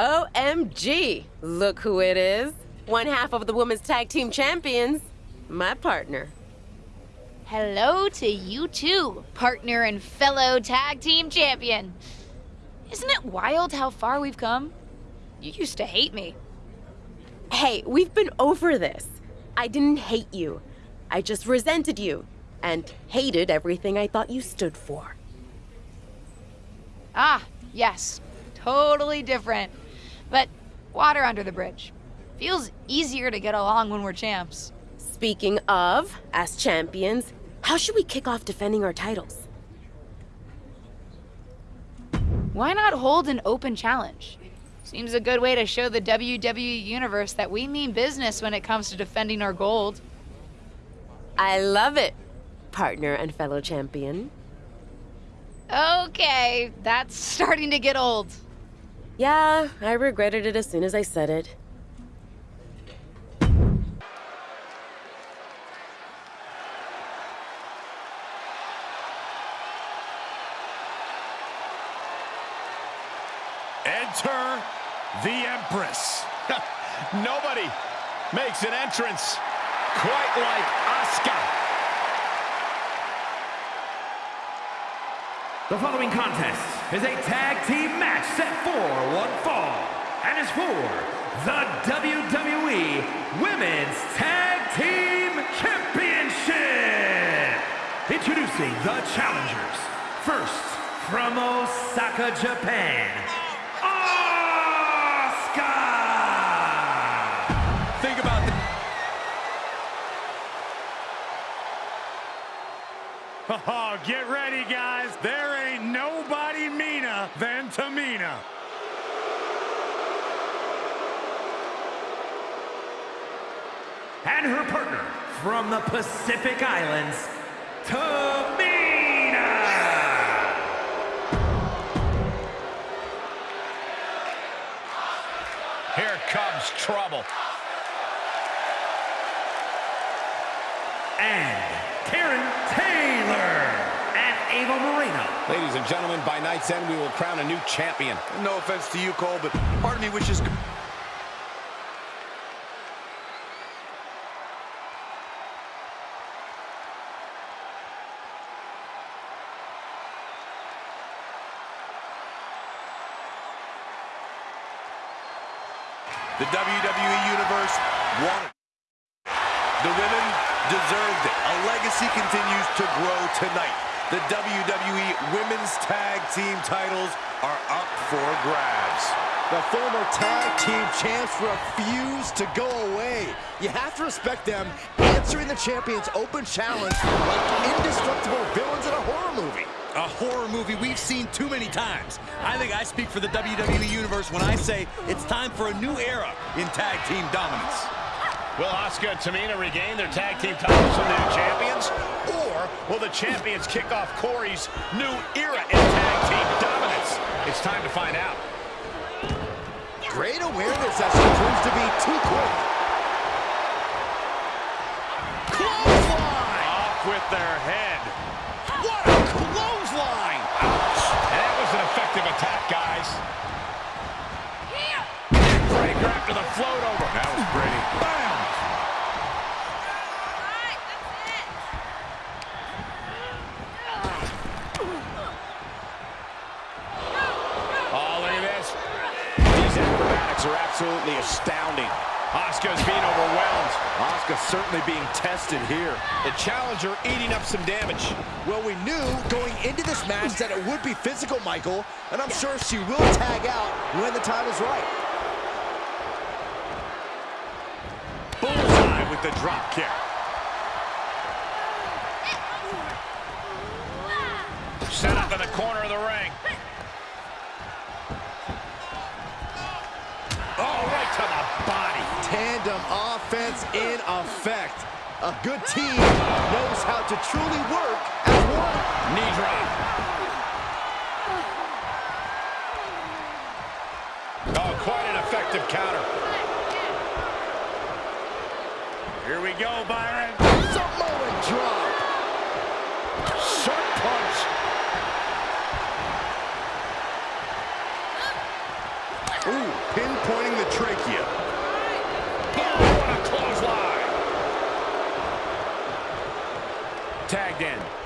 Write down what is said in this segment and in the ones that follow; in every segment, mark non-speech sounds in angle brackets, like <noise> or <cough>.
OMG! Look who it is. One half of the women's tag team champions. My partner. Hello to you too, partner and fellow tag team champion. Isn't it wild how far we've come? You used to hate me. Hey, we've been over this. I didn't hate you. I just resented you and hated everything I thought you stood for. Ah, yes. Totally different. But water under the bridge. Feels easier to get along when we're champs. Speaking of, as champions, how should we kick off defending our titles? Why not hold an open challenge? Seems a good way to show the WWE Universe that we mean business when it comes to defending our gold. I love it, partner and fellow champion. Okay, that's starting to get old. Yeah, I regretted it as soon as I said it. Enter the Empress. <laughs> Nobody makes an entrance quite like Asuka. The following contest is a tag team match set for one fall and is for the WWE Women's Tag Team Championship. Introducing the challengers. First, from Osaka, Japan, Asuka! Think about the... Oh, get ready, guys. There ain't nobody meaner than Tamina. And her partner from the Pacific Islands, Tamina! Here comes trouble. and Karen Taylor and Ava Moreno. Ladies and gentlemen, by night's end, we will crown a new champion. No offense to you, Cole, but part of me wishes... The WWE Universe wanted... The women deserved it. A legacy continues to grow tonight. The WWE Women's Tag Team titles are up for grabs. The former tag team champs refuse to go away. You have to respect them answering the champion's open challenge like indestructible villains in a horror movie. A horror movie we've seen too many times. I think I speak for the WWE Universe when I say it's time for a new era in tag team dominance. Will Asuka and Tamina regain their tag team titles from the new champions? Or will the champions kick off Corey's new era in tag team dominance? It's time to find out. Great awareness as she proves to be too quick. Clothesline! Off with their head. What a absolutely astounding. Asuka's being overwhelmed. Asuka certainly being tested here. The challenger eating up some damage. Well, we knew going into this match that it would be physical, Michael, and I'm sure she will tag out when the time is right. Bullseye with the drop kick. Set up in the corner of the ring. Offense in effect. A good team knows how to truly work as one. Knee drop. Oh, quite an effective counter. Here we go, Byron. Samoan drop. Sharp punch. Ooh, plugged in.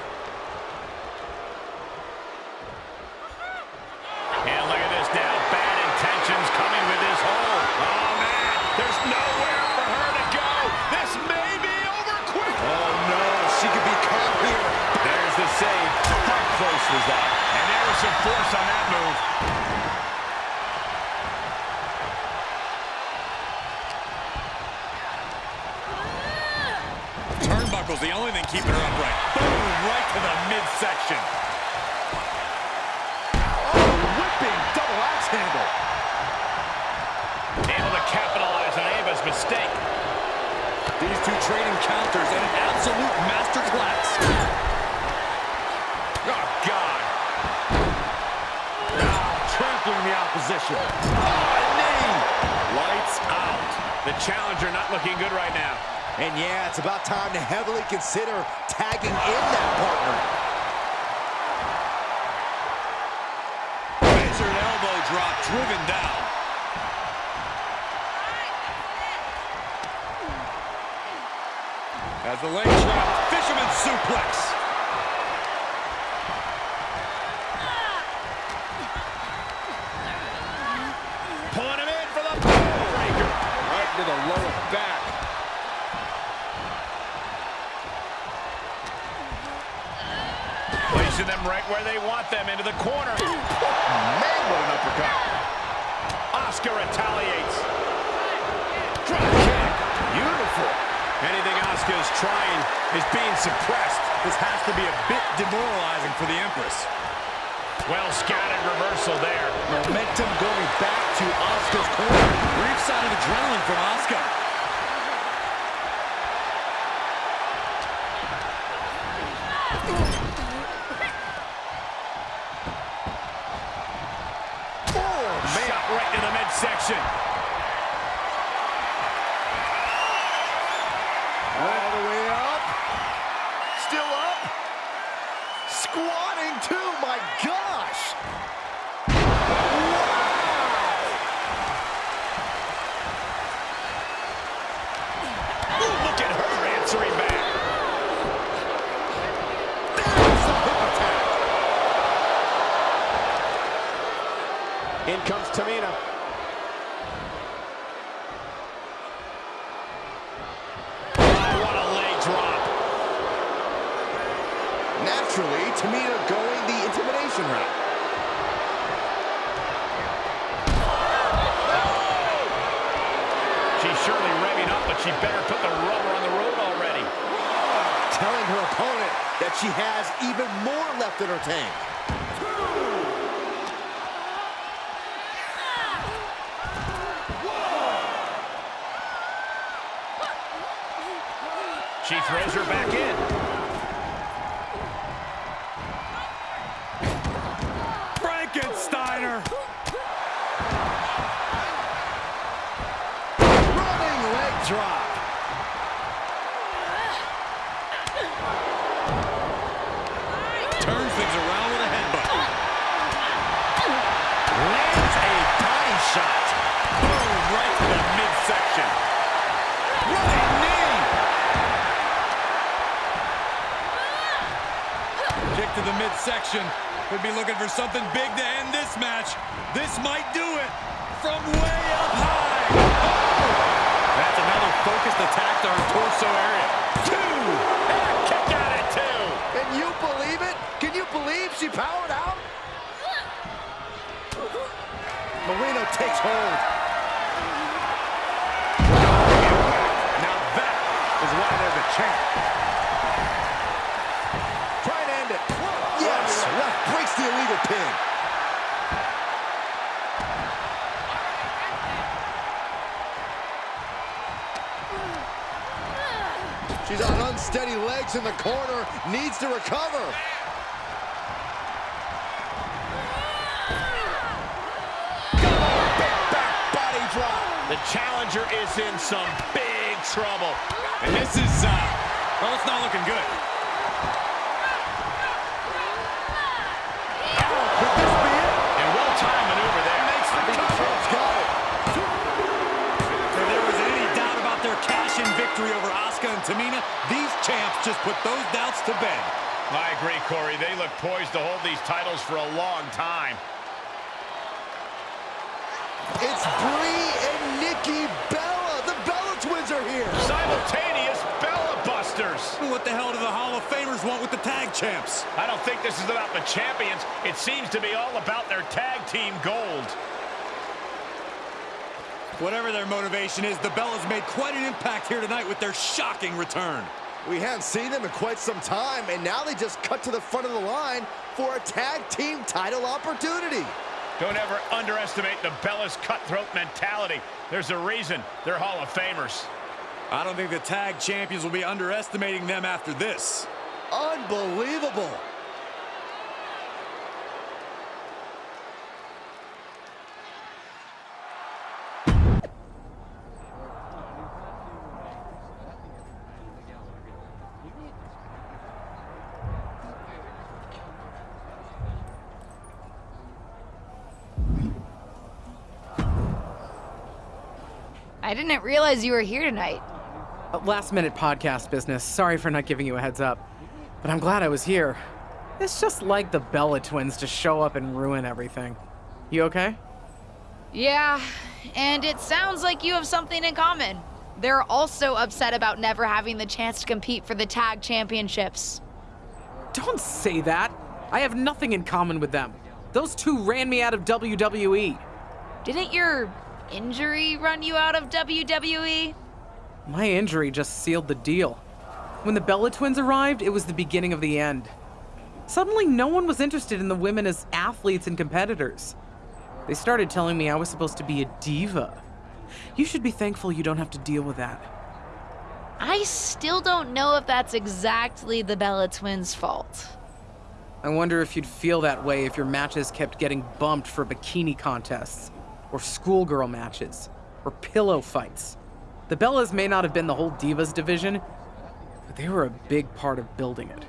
Oh, Lights out. The challenger not looking good right now. And yeah, it's about time to heavily consider tagging in that partner. Measured elbow drop driven down. As the leg drop, fisherman suplex. Pulling him in for the breaker. Right to the lower back. Placing them right where they want them, into the corner. Man, what an uppercut. Asuka retaliates. Drop kick. Beautiful. Anything Asuka is trying is being suppressed. This has to be a bit demoralizing for the Empress. Well scattered reversal there. Momentum going back to Asuka's corner. Brief sign of adrenaline from Asuka. Shot right to the midsection. Drop. Turns things around with a headbutt. Lands a body shot. Boom, right to the midsection. Running knee. Kick to the midsection. Could be looking for something big to end this match. This might do it. From way focused attack to her torso area. Two. And kick out at two. Can you believe it? Can you believe she powered out? Moreno takes hold. Now that is why there's a champ. Try and end it. Yes, left breaks the illegal pin. She's on unsteady legs in the corner, needs to recover. The challenger is in some big trouble. And this is, uh, well, it's not looking good. Just put those doubts to bed. I agree, Corey. They look poised to hold these titles for a long time. It's Brie and Nikki Bella. The Bella twins are here. Simultaneous Bella Busters. What the hell do the Hall of Famers want with the tag champs? I don't think this is about the champions. It seems to be all about their tag team gold. Whatever their motivation is, the Bellas made quite an impact here tonight with their shocking return. We haven't seen them in quite some time, and now they just cut to the front of the line for a tag team title opportunity. Don't ever underestimate the Bellas cutthroat mentality. There's a reason they're Hall of Famers. I don't think the tag champions will be underestimating them after this. Unbelievable. I didn't realize you were here tonight. Uh, last minute podcast business. Sorry for not giving you a heads up. But I'm glad I was here. It's just like the Bella twins to show up and ruin everything. You okay? Yeah, and it sounds like you have something in common. They're also upset about never having the chance to compete for the tag championships. Don't say that. I have nothing in common with them. Those two ran me out of WWE. Didn't your injury run you out of WWE? My injury just sealed the deal. When the Bella twins arrived, it was the beginning of the end. Suddenly, no one was interested in the women as athletes and competitors. They started telling me I was supposed to be a diva. You should be thankful you don't have to deal with that. I still don't know if that's exactly the Bella twins' fault. I wonder if you'd feel that way if your matches kept getting bumped for bikini contests, or schoolgirl matches, or pillow fights. The Bellas may not have been the whole Divas division, but they were a big part of building it.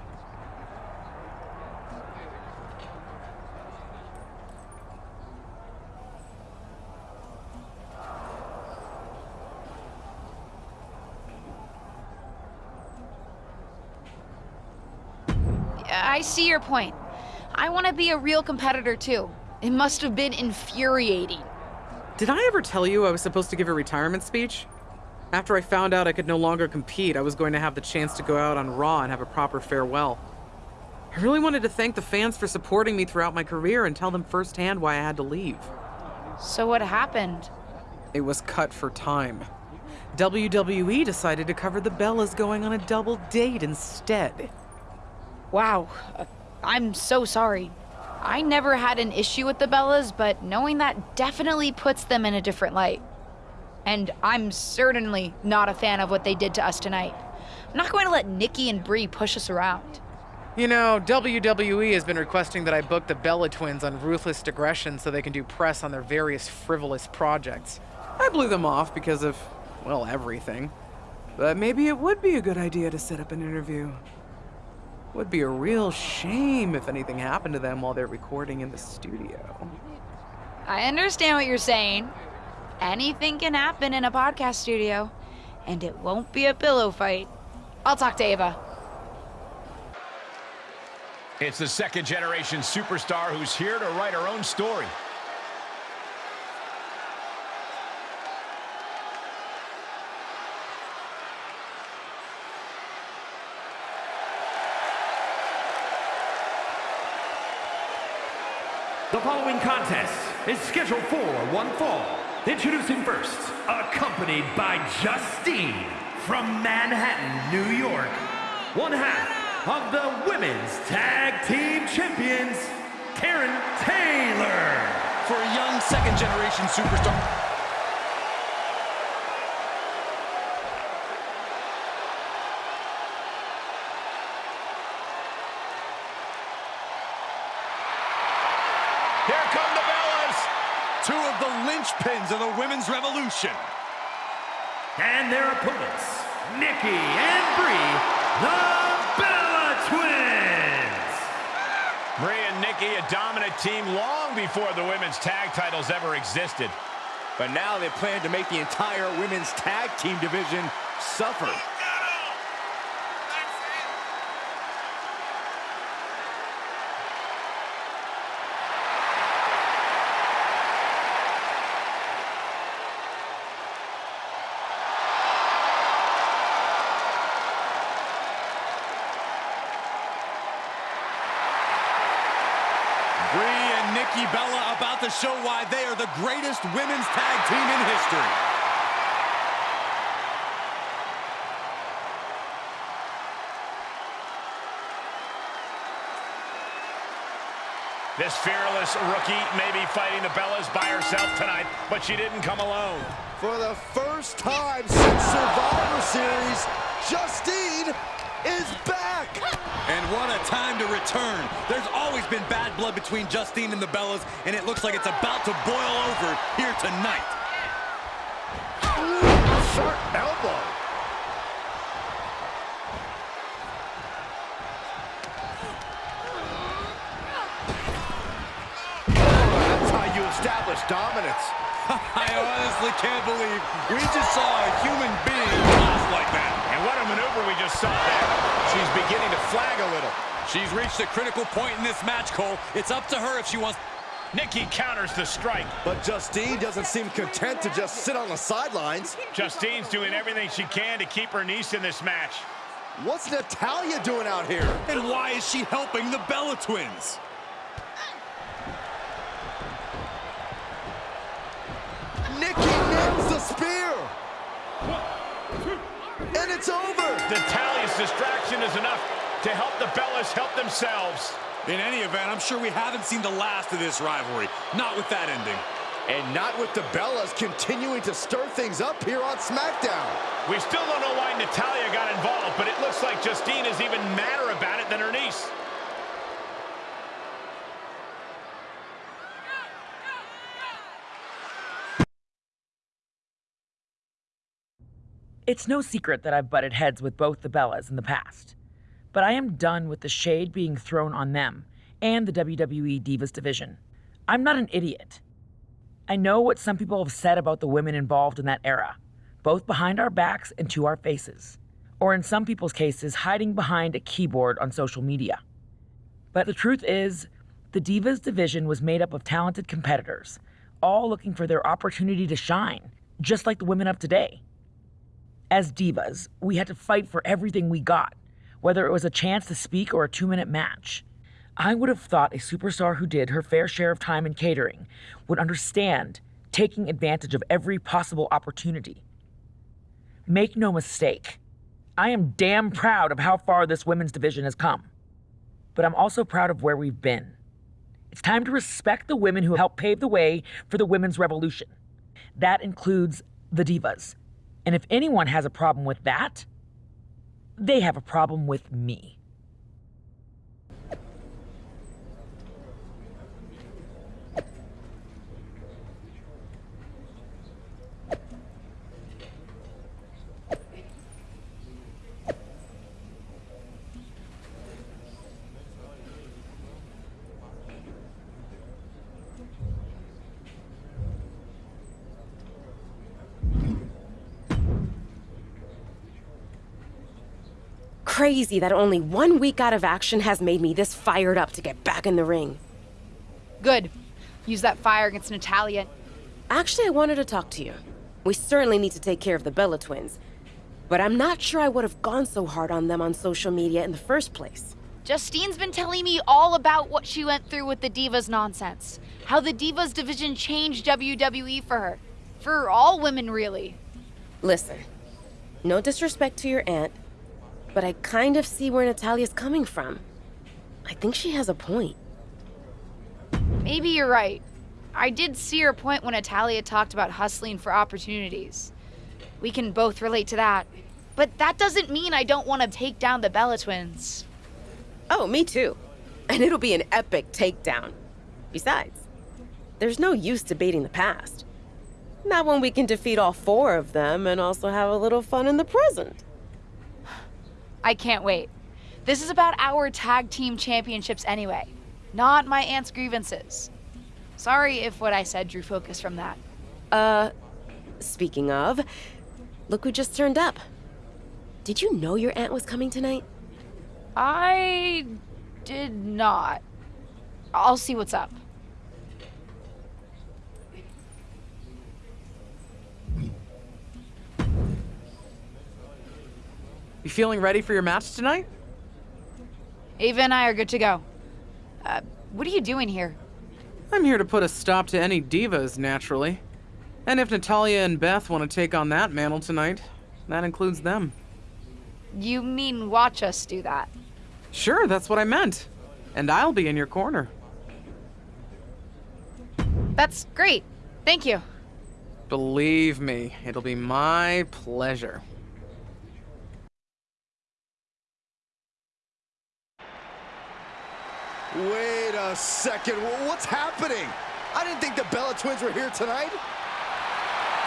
I see your point. I want to be a real competitor too. It must have been infuriating. Did I ever tell you I was supposed to give a retirement speech? After I found out I could no longer compete, I was going to have the chance to go out on Raw and have a proper farewell. I really wanted to thank the fans for supporting me throughout my career and tell them firsthand why I had to leave. So what happened? It was cut for time. WWE decided to cover the Bellas going on a double date instead. Wow. I'm so sorry. I never had an issue with the Bellas, but knowing that definitely puts them in a different light. And I'm certainly not a fan of what they did to us tonight. I'm not going to let Nikki and Brie push us around. You know, WWE has been requesting that I book the Bella twins on Ruthless Digression so they can do press on their various frivolous projects. I blew them off because of, well, everything. But maybe it would be a good idea to set up an interview. Would be a real shame if anything happened to them while they're recording in the studio. I understand what you're saying. Anything can happen in a podcast studio, and it won't be a pillow fight. I'll talk to Ava. It's the second generation superstar who's here to write her own story. Following contest is scheduled for one fall. Introducing first, accompanied by Justine from Manhattan, New York. One half of the Women's Tag Team Champions, Karen Taylor. For a young second generation superstar. Here come the Bellas. Two of the linchpins of the women's revolution. And their opponents, Nikki and Brie, the Bella Twins. Brie and Nikki, a dominant team long before the women's tag titles ever existed. But now they plan to make the entire women's tag team division suffer. and Nikki Bella about to show why they are the greatest women's tag team in history. This fearless rookie may be fighting the Bellas by herself tonight, but she didn't come alone. For the first time since Survivor Series, Justine is back! And what a time to return. There's always been bad blood between Justine and the Bellas, and it looks like it's about to boil over here tonight. Sharp elbow. That's how you establish dominance. <laughs> I honestly can't believe we just saw a human being lost like that. And what a maneuver we just saw there. She's beginning to flag a little. She's reached a critical point in this match, Cole. It's up to her if she wants... Nikki counters the strike. But Justine doesn't seem content to just sit on the sidelines. Justine's doing everything she can to keep her niece in this match. What's Natalya doing out here? And why is she helping the Bella Twins? Nikki nails the spear! And it's over! Natalya's distraction is enough to help the Bellas help themselves. In any event, I'm sure we haven't seen the last of this rivalry. Not with that ending. And not with the Bellas continuing to stir things up here on SmackDown. We still don't know why Natalya got involved, but it looks like Justine is even madder about it than her niece. It's no secret that I've butted heads with both the Bellas in the past, but I am done with the shade being thrown on them and the WWE Divas division. I'm not an idiot. I know what some people have said about the women involved in that era, both behind our backs and to our faces, or in some people's cases, hiding behind a keyboard on social media. But the truth is, the Divas division was made up of talented competitors, all looking for their opportunity to shine, just like the women of today. As divas, we had to fight for everything we got, whether it was a chance to speak or a two minute match. I would have thought a superstar who did her fair share of time in catering would understand taking advantage of every possible opportunity. Make no mistake, I am damn proud of how far this women's division has come. But I'm also proud of where we've been. It's time to respect the women who helped pave the way for the women's revolution. That includes the divas. And if anyone has a problem with that, they have a problem with me. Crazy that only one week out of action has made me this fired up to get back in the ring. Good. Use that fire against Natalya. Actually, I wanted to talk to you. We certainly need to take care of the Bella twins. But I'm not sure I would have gone so hard on them on social media in the first place. Justine's been telling me all about what she went through with the Divas nonsense. How the Divas division changed WWE for her. For all women, really. Listen, no disrespect to your aunt, but I kind of see where Natalya's coming from. I think she has a point. Maybe you're right. I did see her point when Natalya talked about hustling for opportunities. We can both relate to that. But that doesn't mean I don't want to take down the Bella twins. Oh, me too. And it'll be an epic takedown. Besides, there's no use debating the past. Not when we can defeat all four of them and also have a little fun in the present. I can't wait. This is about our tag team championships anyway, not my aunt's grievances. Sorry if what I said drew focus from that. Uh, speaking of, look who just turned up. Did you know your aunt was coming tonight? I did not. I'll see what's up. You feeling ready for your match tonight? Ava and I are good to go. Uh, what are you doing here? I'm here to put a stop to any divas, naturally. And if Natalya and Beth want to take on that mantle tonight, that includes them. You mean watch us do that? Sure, that's what I meant. And I'll be in your corner. That's great. Thank you. Believe me, it'll be my pleasure. Wait a second. What's happening? I didn't think the Bella Twins were here tonight.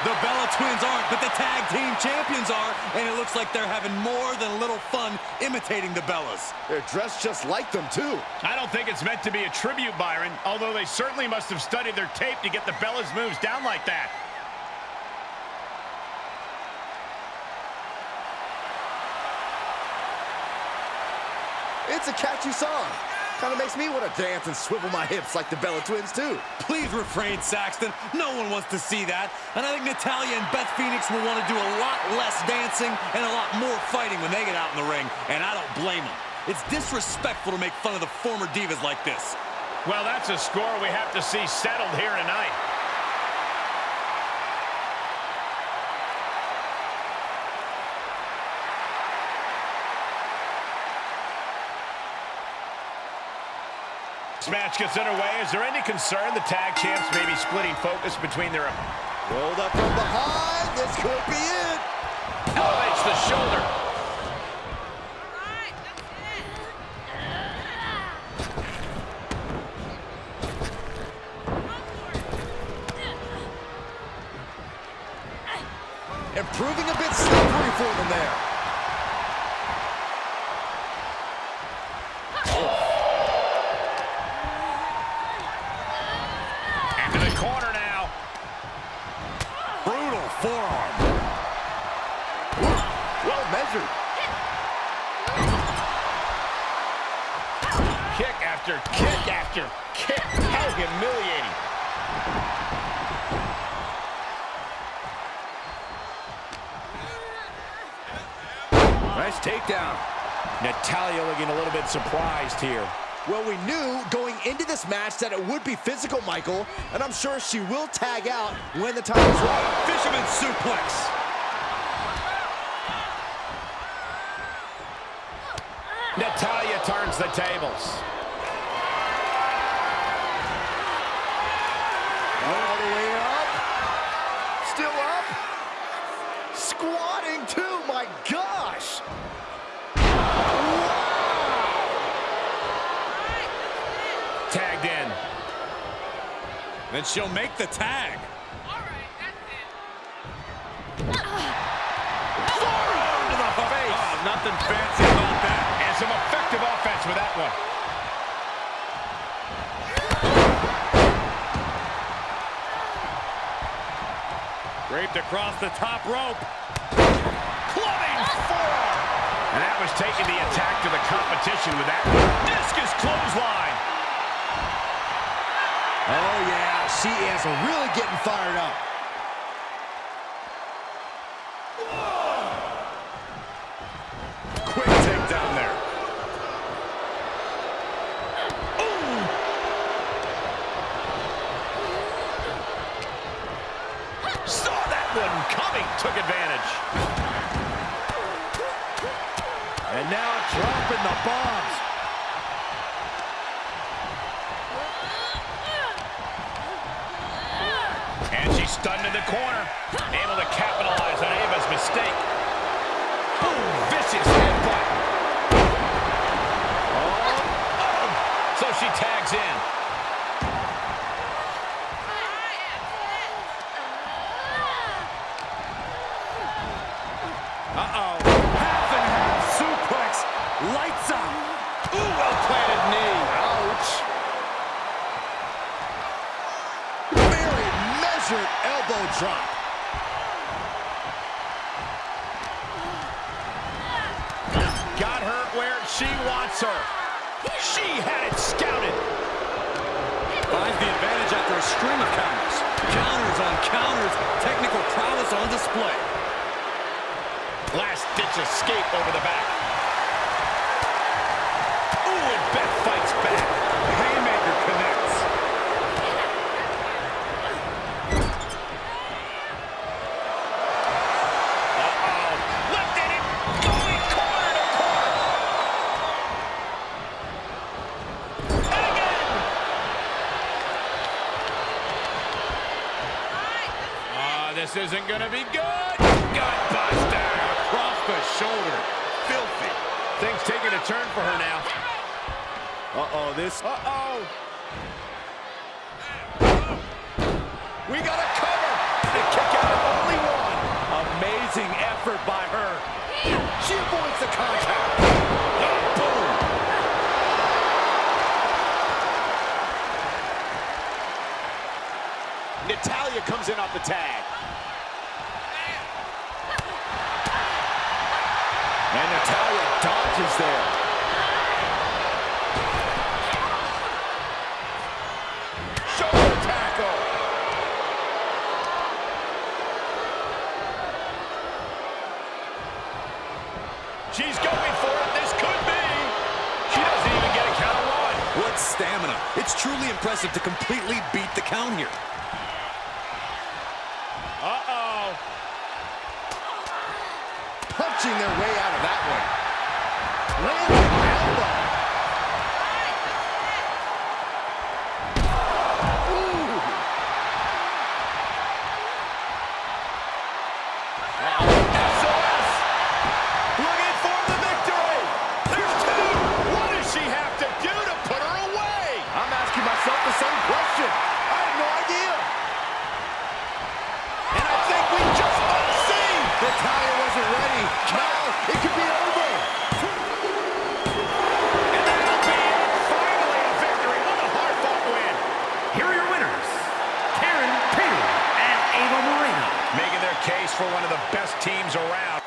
The Bella Twins aren't, but the tag team champions are, and it looks like they're having more than a little fun imitating the Bellas. They're dressed just like them, too. I don't think it's meant to be a tribute, Byron, although they certainly must have studied their tape to get the Bellas moves down like that. It's a catchy song. Kind of makes me want to dance and swivel my hips like the Bella Twins, too. Please refrain, Saxton. No one wants to see that. And I think Natalya and Beth Phoenix will want to do a lot less dancing and a lot more fighting when they get out in the ring, and I don't blame them. It's disrespectful to make fun of the former divas like this. Well, that's a score we have to see settled here tonight. This match gets underway. Is there any concern the tag champs may be splitting focus between their... Rolled up from behind. This could be it. Elevates the shoulder. And proving a bit slippery for them there. Nice takedown. Natalya looking a little bit surprised here. Well, we knew going into this match that it would be physical, Michael, and I'm sure she will tag out when the time is right. Fisherman suplex. Natalya turns the tables. All the way up. Still up. Squatting too, my gosh. Then she'll make the tag. Forearm to the face. Oh, nothing fancy about that. And some effective offense with that one. Draped across the top rope. Clubbing forearm. And that was taking the attack to the competition with that one. Discus clothesline. Oh, yeah. She is really getting fired up. Quick there. Saw that one coming. Took advantage. And now dropping the bombs. Isn't going to be good. Gutbuster across the shoulder. Filthy. Things taking a turn for her now. Uh-oh, this... Uh-oh. We got a cover. The kick out of only one. Amazing effort by her. She avoids the contact. Boom. Natalya comes in off the tag. And Natalya dodges there. Shoulder tackle. She's going for it. This could be. She doesn't even get a count of one. What stamina. It's truly impressive to completely beat the count here. Uh-oh. Punching their way out of that one. Lands an elbow. Ooh. SOS. Looking for the victory. There's two. What does she have to do to put her away? I'm asking myself the same question. I have no idea. And I think we just might see. Natalya wasn't ready. Now it could be over. And that'll be it. Finally a victory. What a hard-fought win. Here are your winners, Karen Taylor and Ava Moreno. Making their case for one of the best teams around.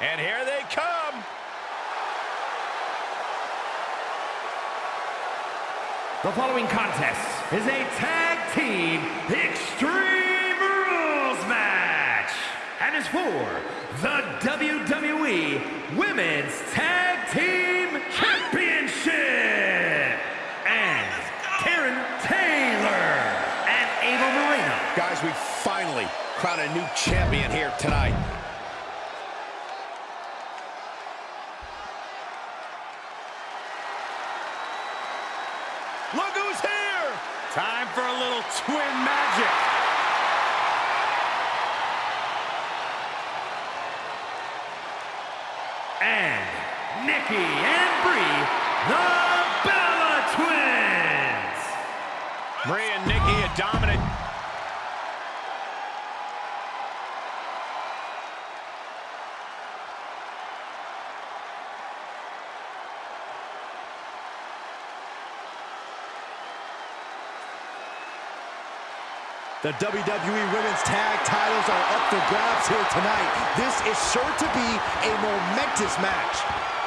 And here they come. The following contest is a tag team Extreme Rules match and is for the WWE Women's Tag Team Championship. And Karen Taylor and Ava Moreno. Guys, we finally crowned a new champion here tonight. Look who's here! Time for a little twin magic. And Nikki and Brie, the Bella Twins. Brie and Nikki, a dominant. The WWE Women's Tag titles are up for grabs here tonight. This is sure to be a momentous match.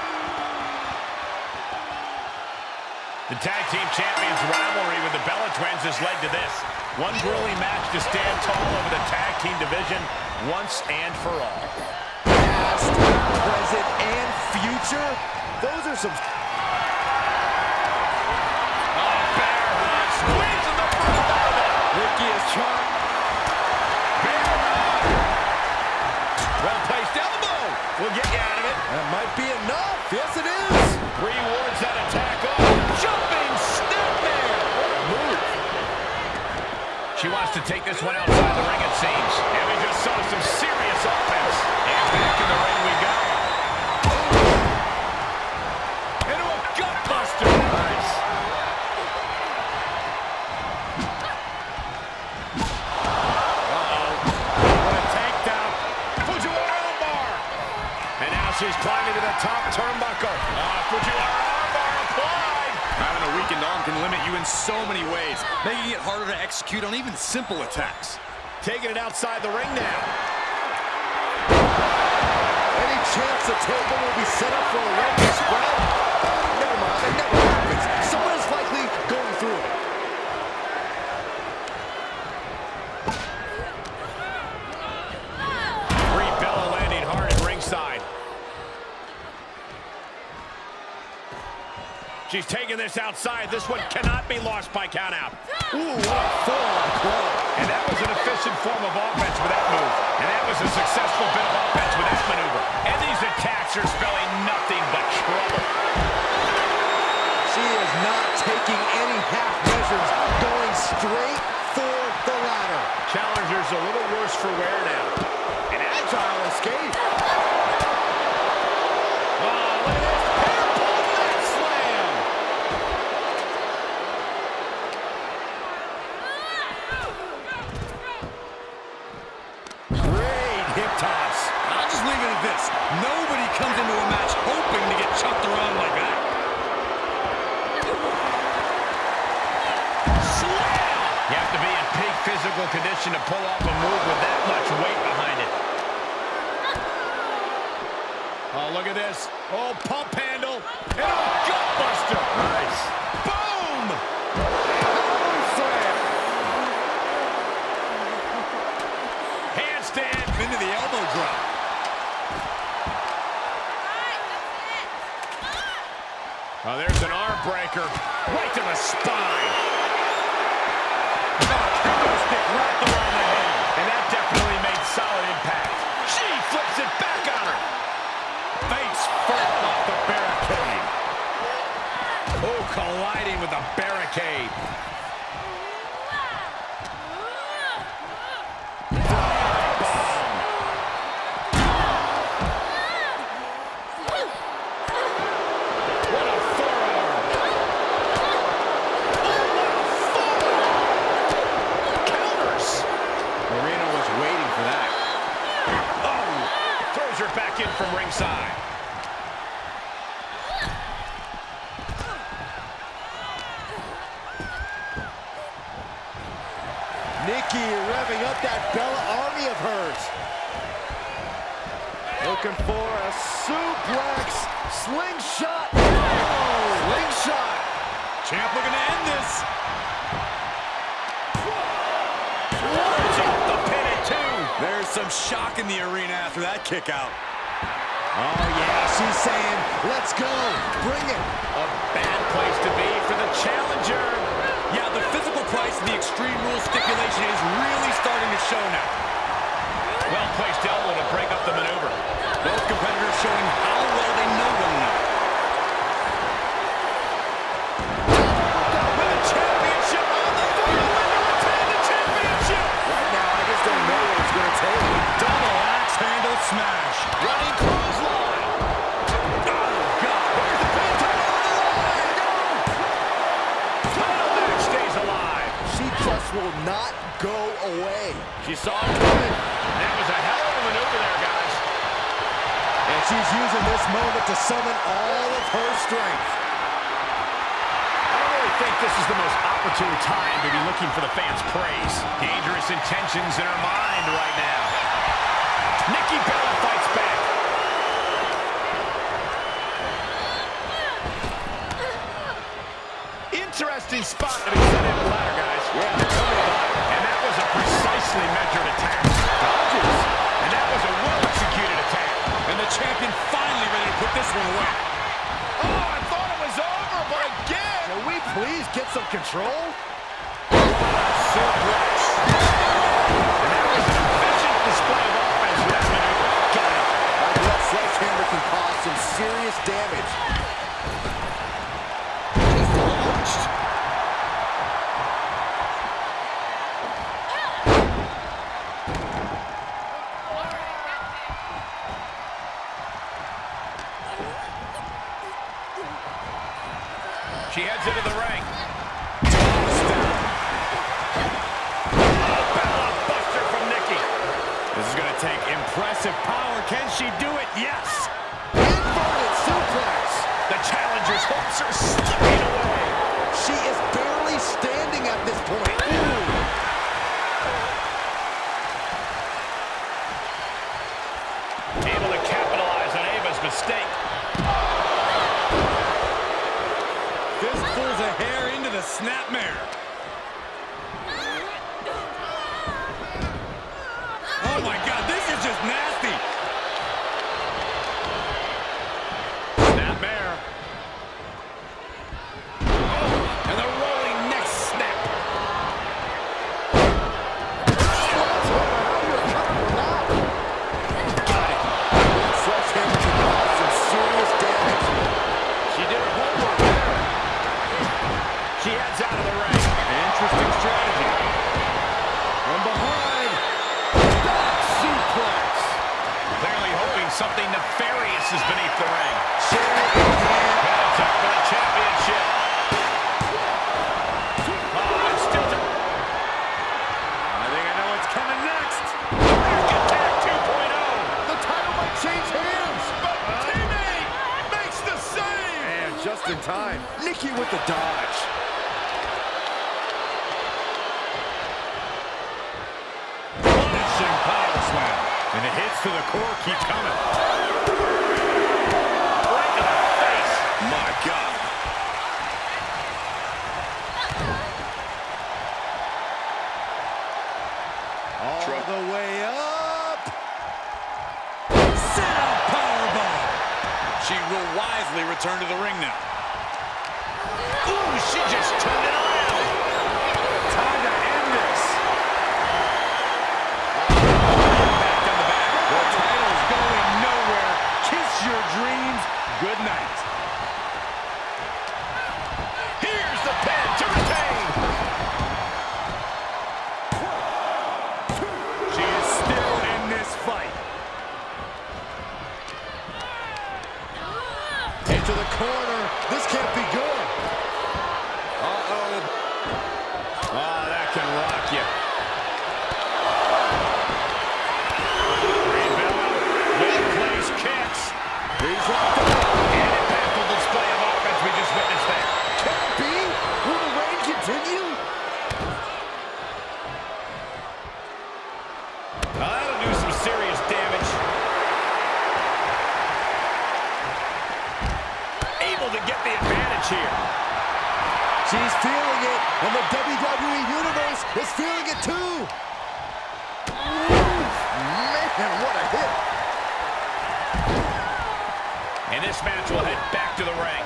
The tag team champions rivalry with the Bella Twins has led to this. One grueling match to stand tall over the tag team division once and for all. Past, present, and future. Those are some... Oh, bear hug, squeezing the breath out of it. Ricky is trying... Bear hug. Well-placed elbow will get you out of it. That might be enough. Yes, it is. Rewards to take this one outside the ring, it seems. And we just saw some serious offense. And back in the ring we go. Into a gutbuster. Nice. Uh-oh. What a takedown. Fujiwara armbar. And now she's climbing to the top turnbuckle. Ah, Fujiwara armbar applied. Having a weakened arm can limit you in so many ways, making it harder to execute on even simple attacks. Taking it outside the ring now. Any chance the table will be set up for a leg spread? Never mind, never happens. She's taking this outside. This one cannot be lost by countout. Ooh, what a forearm club. And that was an efficient form of offense with that move. And that was a successful bit of offense with that maneuver. And these attacks are spelling nothing but trouble. She is not taking any half measures, going straight for the ladder. Challenger's a little worse for wear now. An agile escape. Oh, look at this. Hair pull leg slam. Great hip toss. I'll just leave it at this. Nobody comes into a match hoping to get chucked around like that. You have to be in peak physical condition to pull off a move with that much weight behind it. Oh, look at this. Oh, pump handle. And a gutbuster. Nice. Boom! Slam. Handstand into the elbow drop. Oh, there's an arm. Right to the spine. She flips it back on her. Face first off the barricade. Oh, colliding with the barricade. What a forearm. Counters. Moreno was waiting for that. Oh, throws her back in from ringside. Nikki revving up that Bella army of hers. Looking for a suplex. Slingshot. Oh, slingshot. Champ looking to end this. It's off the pin at two. There's some shock in the arena after that kick out. Oh, yeah, she's saying, let's go. Bring it. A bad place to be for the challenger. Yeah, the physical price of the Extreme Rules stipulation is really starting to show now. Well-placed elbow to break up the maneuver. Both competitors showing how well they know one another. Smash. Running clothesline. Oh, God. Here's the pin. Title on the line. Title match stays alive. She just will not go away. She saw it coming. That was a hell of a maneuver there, guys. And she's using this moment to summon all of her strength. I don't really think this is the most opportune time to be looking for the fans' praise. Dangerous intentions in her mind right now. Nikki Bella fights back. Interesting spot to be set in the ladder, guys. Yeah. And that was a precisely measured attack. Dodges. And that was a well-executed attack. And the champion finally ready to put this one away. Oh, I thought it was over, but again. Can we please get some control? Suplex. And that was an efficient display of offense with that maneuver. Got it. Like that sledgehammer can cause some serious damage. Mistake. Fistfuls of hair into the snapmare. Dodge. Punishing power slam. And the hits to the core keep coming. Right to the face. My God. All the way up. Set up powerbomb. She will wisely return to the ring now. Ooh, she just turned it around. Time to end this. On. The title's going nowhere. Kiss your dreams. Good night. And the WWE Universe is feeling it too. Man, what a hit. And this match will head back to the ring.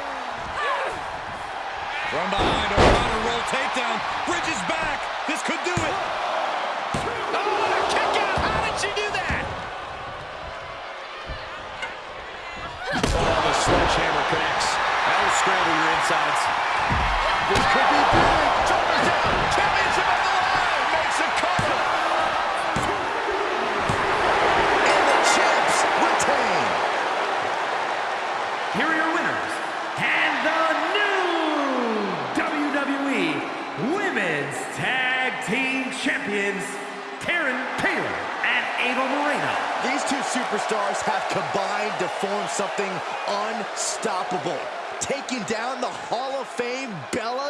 From behind, a counter roll takedown. Bridges back. This could do it. Oh, kick out. How did she do that? Oh, the sledgehammer connects. That will scramble your insides. This could be big. Shoulders down. Championship on the line. Makes a cover. And the champs retain. Here are your winners, and the new WWE Women's Tag Team Champions, Karen Taylor and Ava Moreno. These two superstars have combined to form something unstoppable. Taking down the Hall of Fame Bellas.